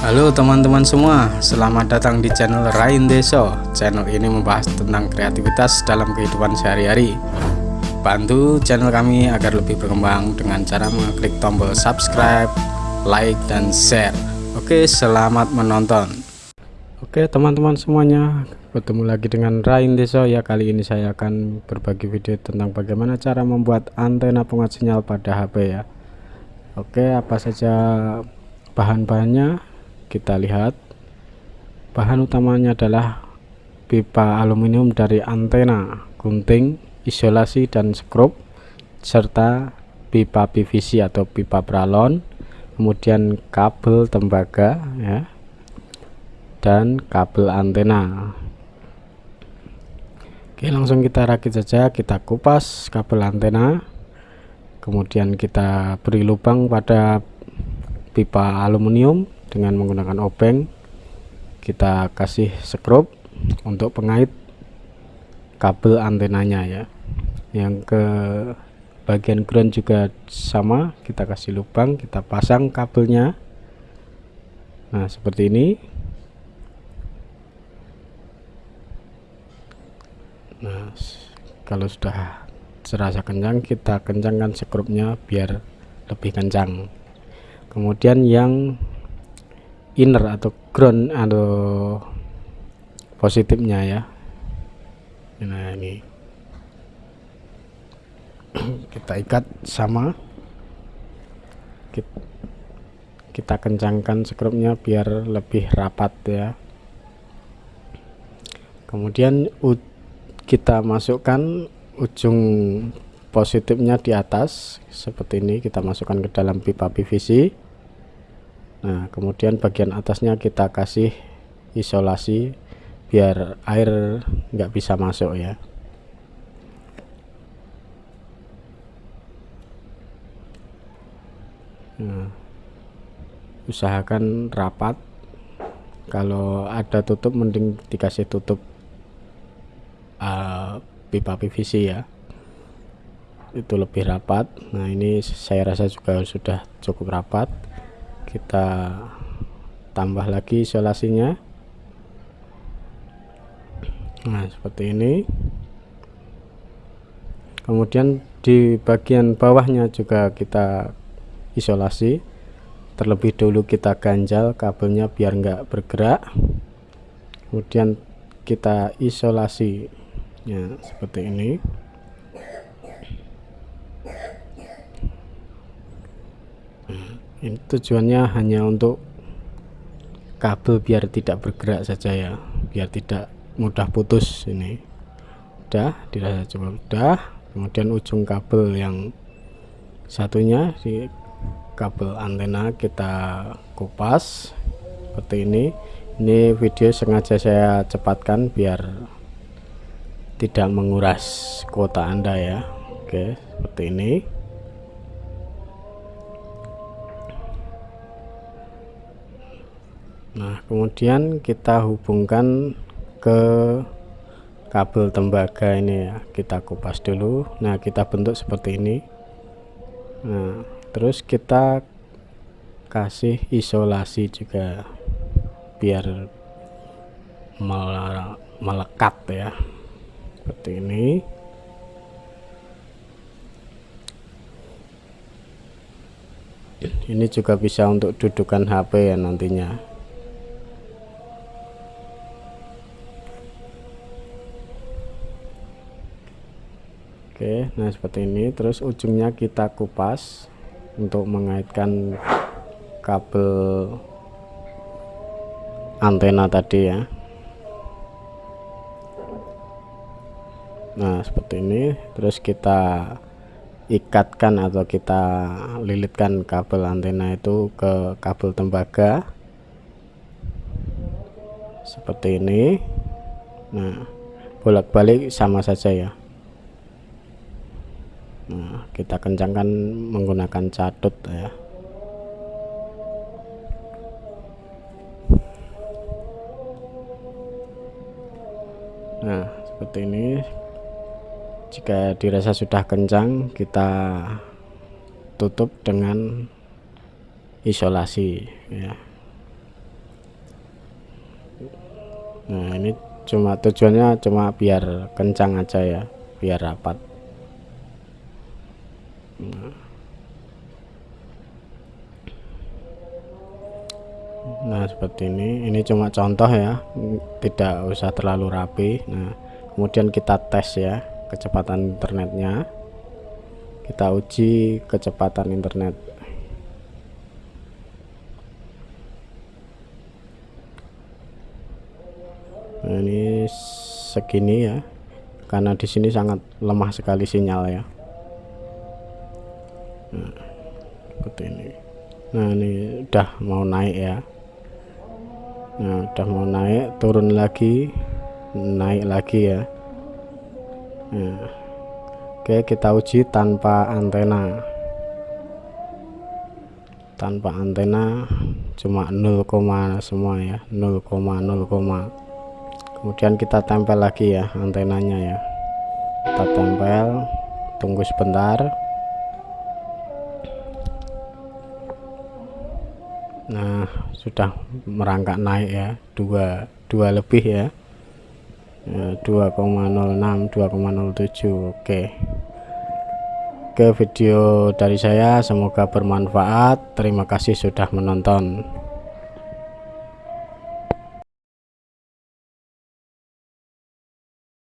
Halo teman-teman semua, selamat datang di channel Rain Deso. Channel ini membahas tentang kreativitas dalam kehidupan sehari-hari. Bantu channel kami agar lebih berkembang dengan cara mengklik tombol subscribe, like, dan share. Oke, selamat menonton. Oke teman-teman semuanya, bertemu lagi dengan Rain Deso ya. Kali ini saya akan berbagi video tentang bagaimana cara membuat antena penguat sinyal pada HP ya. Oke, apa saja bahan-bahannya? Kita lihat. Bahan utamanya adalah pipa aluminium dari antena gunting isolasi dan skrup serta pipa PVC atau pipa pralon kemudian kabel tembaga ya dan kabel antena. Oke langsung kita rakit saja kita kupas kabel antena kemudian kita beri lubang pada pipa aluminium dengan menggunakan obeng kita kasih skrup untuk pengait kabel antenanya ya. Yang ke bagian ground juga sama kita kasih lubang kita pasang kabelnya. Nah seperti ini. Nah kalau sudah serasa kencang kita kencangkan skrupnya biar lebih kencang. Kemudian yang inner atau ground atau positifnya ya. Nah ini. Kita ikat sama. Kita kencangkan skrupnya biar lebih rapat ya. Kemudian kita masukkan ujung positifnya di atas. Seperti ini kita masukkan ke dalam pipa PVC nah kemudian bagian atasnya kita kasih isolasi biar air nggak bisa masuk ya. Nah, usahakan rapat. Kalau ada tutup mending dikasih tutup uh, pipa PVC ya. Itu lebih rapat. Nah ini saya rasa juga sudah cukup rapat kita tambah lagi isolasinya. Nah seperti ini. Kemudian di bagian bawahnya juga kita isolasi. Terlebih dulu kita ganjal kabelnya biar enggak bergerak. Kemudian kita isolasi. Ya seperti ini ini tujuannya hanya untuk kabel biar tidak bergerak saja ya biar tidak mudah putus ini. Udah dirasa cukup udah. Kemudian ujung kabel yang satunya di kabel antena kita kupas seperti ini. Ini video sengaja saya cepatkan biar tidak menguras kuota anda ya. Oke seperti ini nah kemudian kita hubungkan ke kabel tembaga ini ya. Kita kupas dulu. Nah kita bentuk seperti ini. Nah terus kita kasih isolasi juga biar melekat ya. Seperti ini. Ini juga bisa untuk dudukan HP ya nantinya Oke nah seperti ini. Terus ujungnya kita kupas untuk mengaitkan kabel antena tadi ya. Nah seperti ini. Terus kita ikatkan atau kita lilitkan kabel antena itu ke kabel tembaga. Seperti ini. Nah bolak-balik sama saja ya nah kita kencangkan menggunakan catut ya. Nah seperti ini. Jika dirasa sudah kencang kita tutup dengan isolasi ya. Nah ini cuma tujuannya cuma biar kencang aja ya biar rapat nah, seperti ini. Ini cuma contoh ya. Tidak usah terlalu rapi. Nah kemudian kita tes ya kecepatan internetnya. Kita uji kecepatan internet. Nah, ini segini ya. Karena di sini sangat lemah sekali sinyal ya nah, seperti ini. Nah ini udah mau naik ya. Nah udah mau naik turun lagi naik lagi ya. Nah, oke kita uji tanpa antena. Tanpa antena cuma 0, semua ya 0,0, kemudian kita tempel lagi ya antenanya ya. Kita tempel tunggu sebentar nah sudah merangkak naik ya dua dua lebih ya, ya 2,06 2,07 oke. Oke video dari saya semoga bermanfaat. Terima kasih sudah menonton